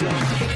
Yeah.